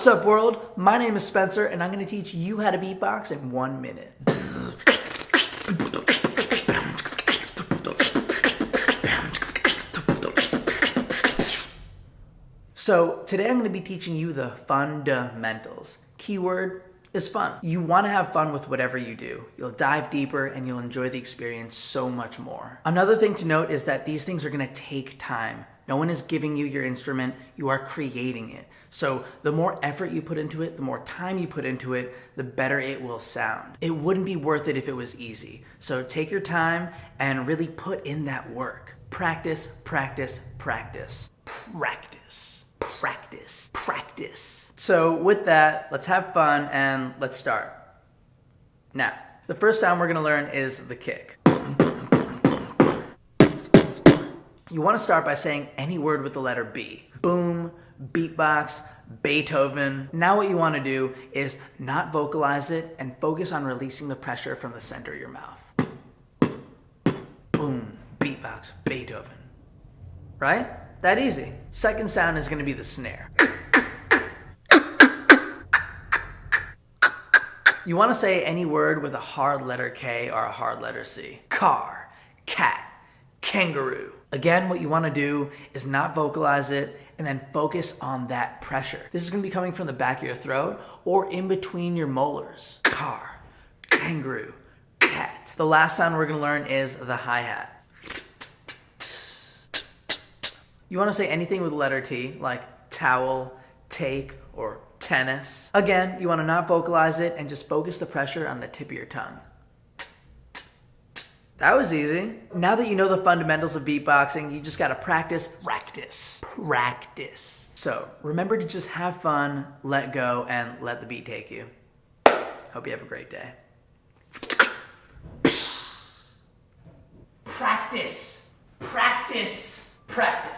What's up world? My name is Spencer and I'm gonna teach you how to beatbox in one minute. So today I'm gonna be teaching you the fundamentals. Keyword is fun. You wanna have fun with whatever you do. You'll dive deeper and you'll enjoy the experience so much more. Another thing to note is that these things are gonna take time. No one is giving you your instrument, you are creating it. So the more effort you put into it, the more time you put into it, the better it will sound. It wouldn't be worth it if it was easy. So take your time and really put in that work. Practice, practice, practice. Practice, practice, practice. So with that, let's have fun and let's start. Now, the first sound we're gonna learn is the kick. You want to start by saying any word with the letter B. Boom, beatbox, Beethoven. Now what you want to do is not vocalize it and focus on releasing the pressure from the center of your mouth. Boom, beatbox, Beethoven. Right? That easy. Second sound is going to be the snare. You want to say any word with a hard letter K or a hard letter C. Car, cat, kangaroo. Again, what you wanna do is not vocalize it and then focus on that pressure. This is gonna be coming from the back of your throat or in between your molars. Car, kangaroo, cat. The last sound we're gonna learn is the hi-hat. You wanna say anything with letter T, like towel, take, or tennis. Again, you wanna not vocalize it and just focus the pressure on the tip of your tongue. That was easy. Now that you know the fundamentals of beatboxing, you just gotta practice, practice, practice. So remember to just have fun, let go, and let the beat take you. Hope you have a great day. Practice, practice, practice.